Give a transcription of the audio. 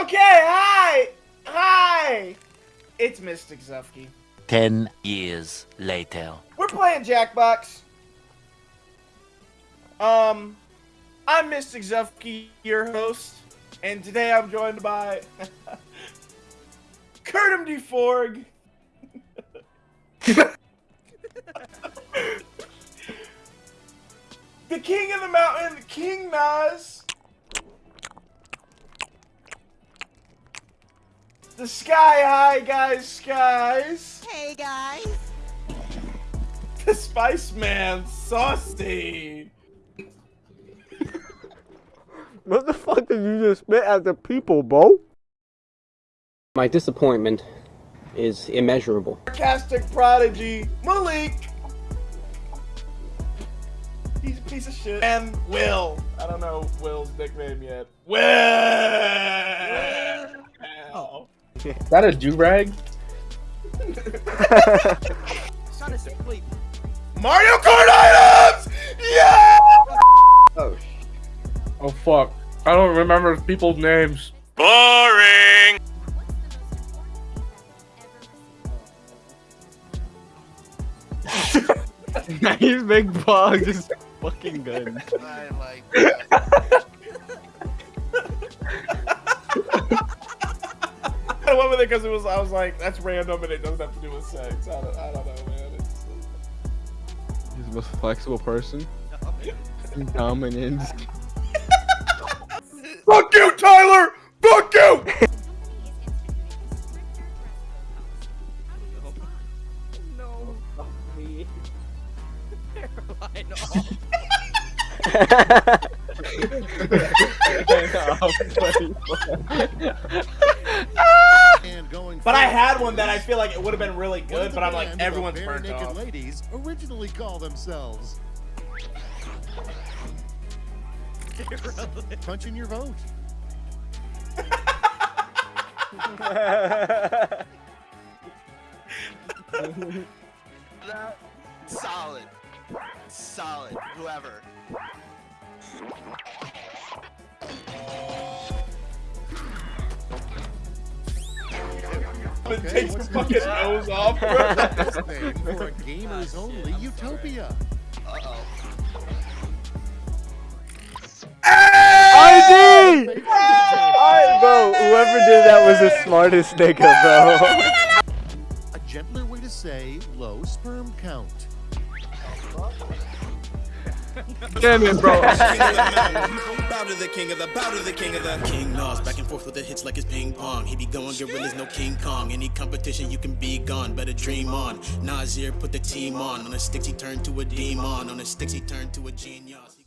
Okay, hi! Hi! It's Mystic Zufki. Ten years later. We're playing Jackbox. Um, I'm Mystic Zufki, your host, and today I'm joined by Kurtum DeForg. the King of the Mountain, King Nas. The Sky High guys, skies. Hey guys. The Spice Man, Saucy. What the fuck did you just spit at the people, bro? My disappointment is immeasurable. Sarcastic prodigy, Malik. He's a piece of shit. And Will. I don't know Will's nickname yet. Will. Is that a do rag? Son of sleep. Mario Kart items! Yeah! Oh, Oh fuck. I don't remember people's names. Boring! nice big bug, just fucking good. I like that. I went with it because it was. I was like, that's random and it doesn't have to do with sex. I don't. I don't know, man. It's, He's the most flexible person. Dominant. Fuck you, Tyler! Fuck you! no. I know. But I had one that I feel like it would have been really good, but I'm like, everyone's Bare burnt naked off. ladies originally call themselves? Punch in your vote. Solid. Solid. Whoever. It Okay, takes your what's the fucking nose off, bro. This thing for a gamers only utopia. Uh oh. ID! I, bro, whoever did that was the smartest nigga, bro. A gentler way to say low sperm count. Damn it, bro. To the king of the, bow to the king of the King Nas, back and forth with the hits like it's ping pong. He be going gorillas, no King Kong. Any competition, you can be gone, better dream on. Nasir put the team on. On the sticks, he turned to a demon. On the sticks, he turned to a genius.